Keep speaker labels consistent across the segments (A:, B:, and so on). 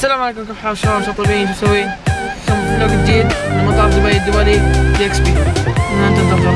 A: السلام عليكم كيف حال شباب شو طيبين شو مسوين؟ فلوق جديد؟ من مطار دبي الدولي دي إكس بي. ننتظر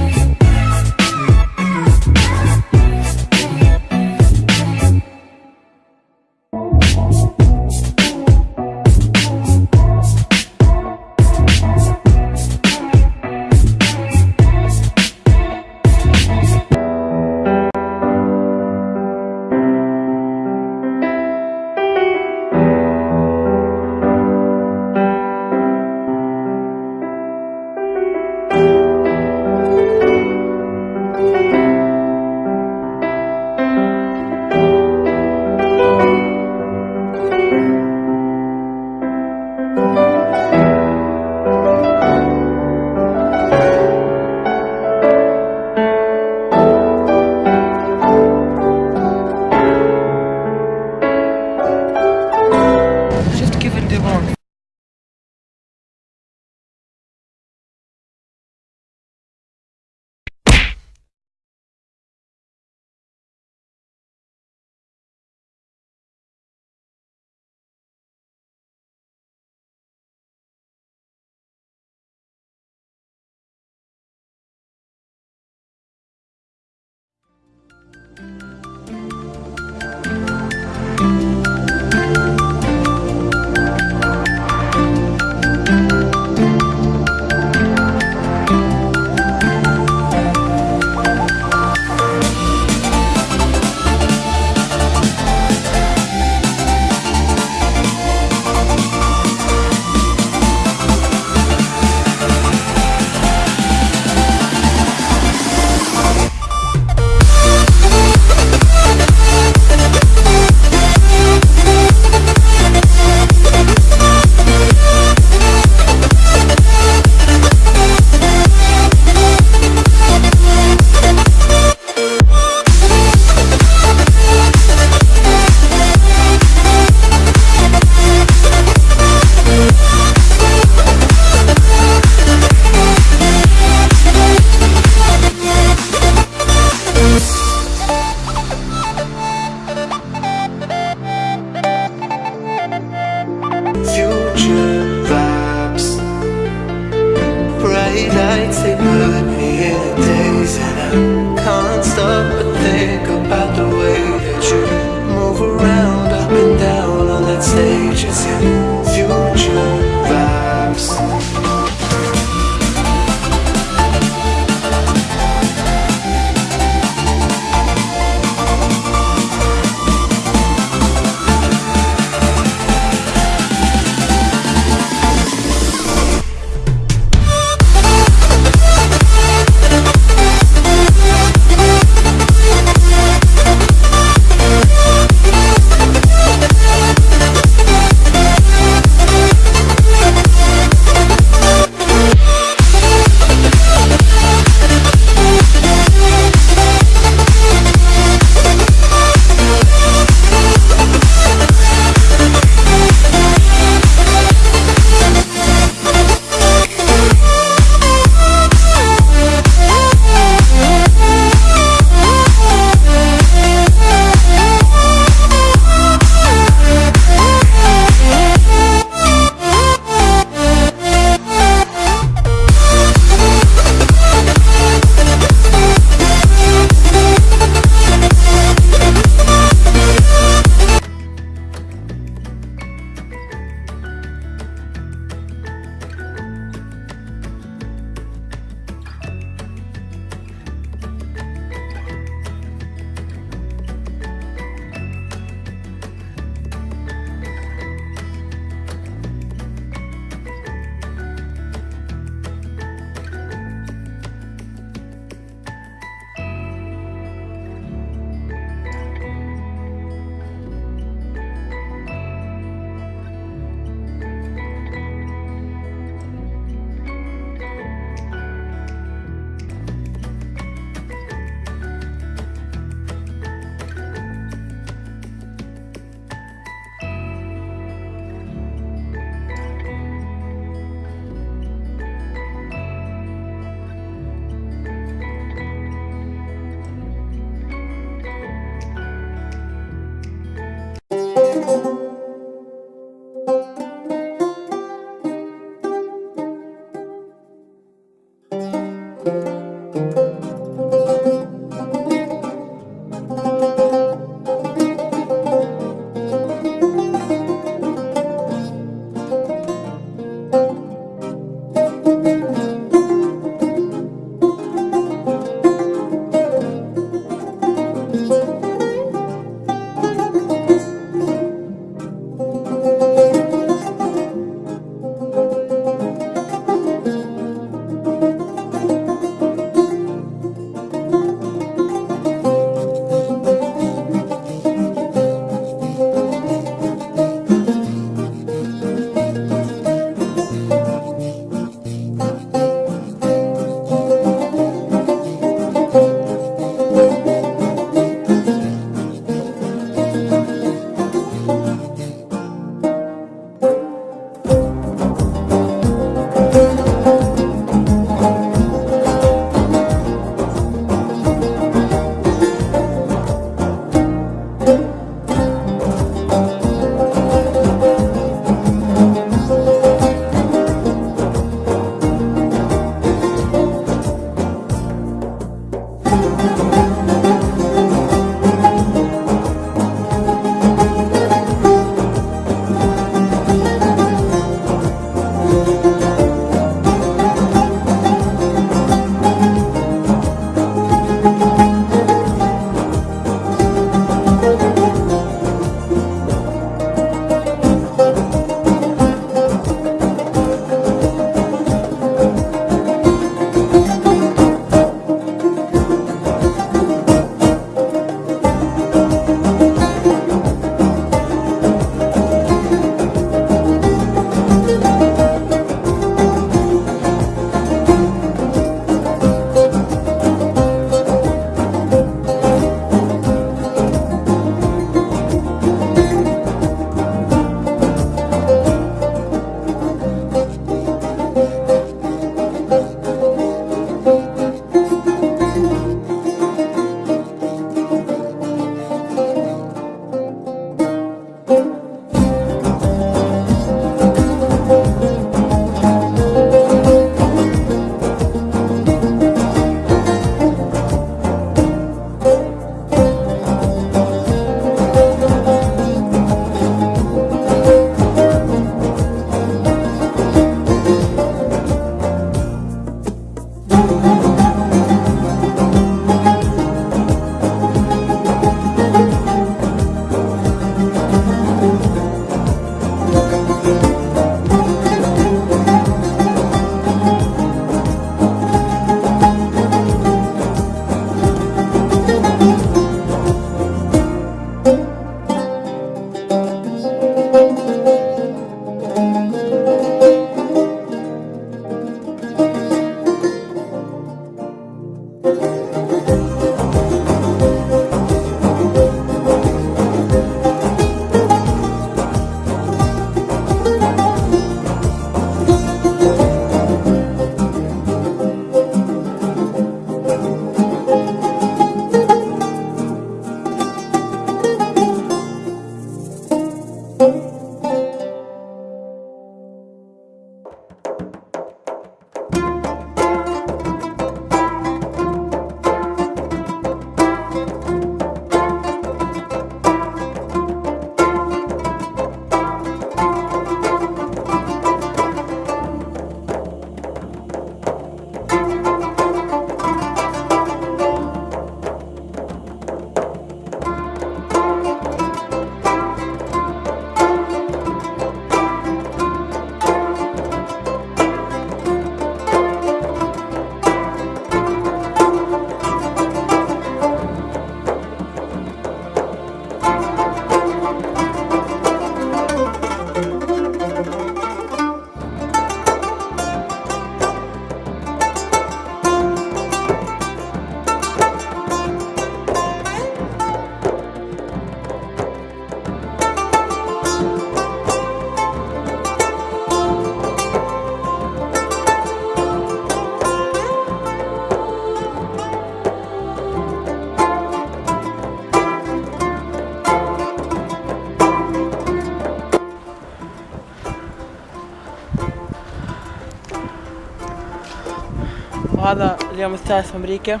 A: وهذا اليوم الثالث في أمريكا.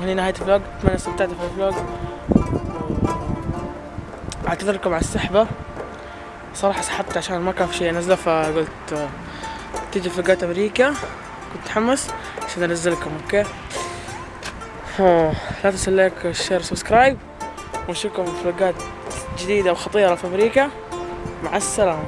A: وهنا نهاية ال vlog. أتمنى استمتعتوا في ال vlog. أعتذر لكم على السحبة. صراحة سحبت عشان ما كان في شيء أنزله فقلت تيجي vlog ات أمريكا. كنت متحمس. عشان أنزلكم okay؟ أوه، لا تنسوا ال like وال share subscribe ونشوفكم في vlog ات جديدة وخطيرة في أمريكا. مع السلامة.